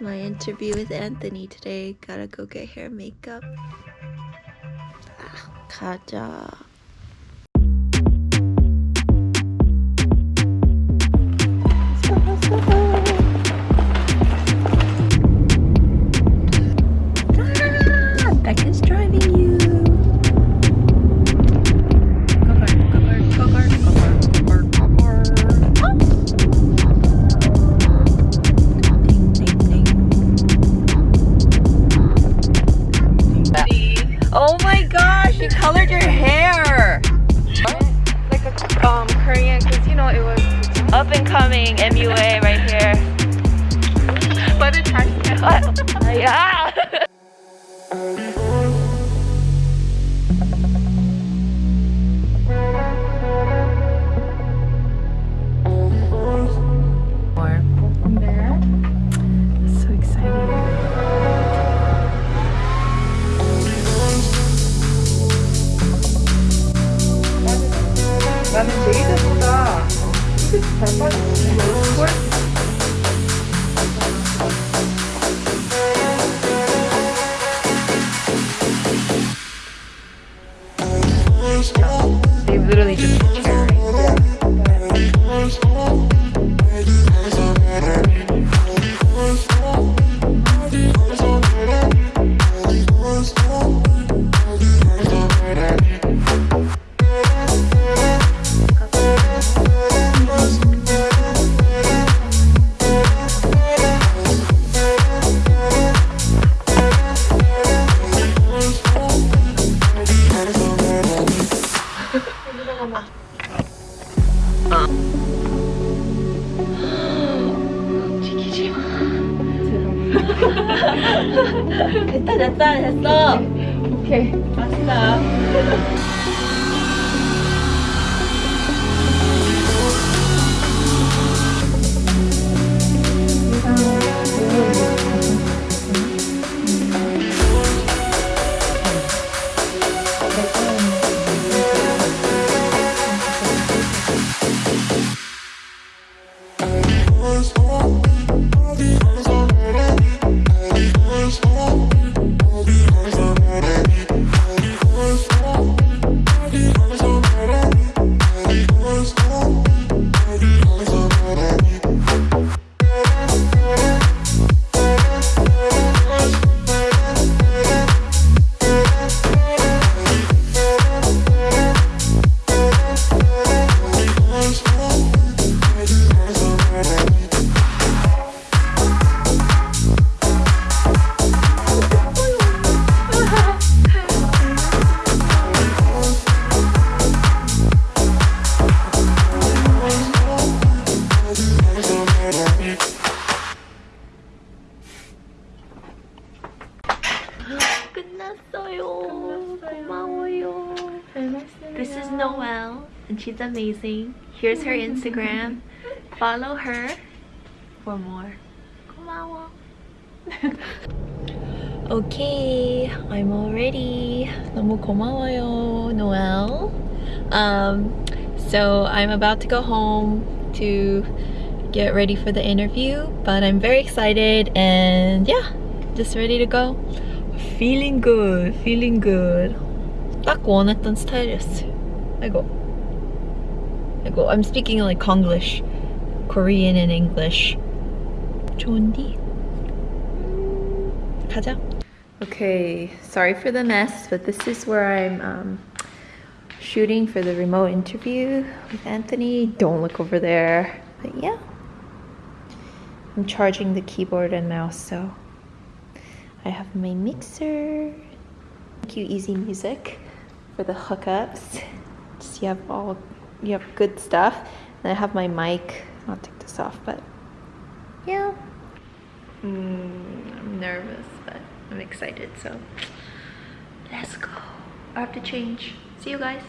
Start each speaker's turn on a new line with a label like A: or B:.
A: my interview with Anthony today. Gotta go get hair makeup. Ah, Let's go, let's go, let's go. You colored your hair.
B: like a um Korean because you know it was
A: Up and coming MUA right here.
B: but it's hashtag.
A: yeah.
B: 잘 빠졌어.
A: They literally just 잠깐만. 지키지 마. 됐다 됐다 됐어.
B: 오케이.
A: 맛있다. 고마워요. This is Noelle, and she's amazing. Here's her Instagram. Follow her for more. 고마워. okay, I'm all ready. 너무 고마워요, Noelle. Um, so I'm about to go home to get ready for the interview, but I'm very excited and yeah, just ready to go. Feeling good, feeling good. 딱 원했던 스타일이었어요. 아이고. 아이고, I'm speaking like Konglish. Korean and English. 좋은디? 가자. Okay, sorry for the mess, but this is where I'm um, shooting for the remote interview with Anthony. Don't look over there. But yeah. I'm charging the keyboard and mouse, so I have my mixer. Thank you, easy music for the hookups. Just you have all you have good stuff. And I have my mic. I'll take this off, but yeah. Mm, I'm nervous, but I'm excited, so let's go. I have to change. See you guys.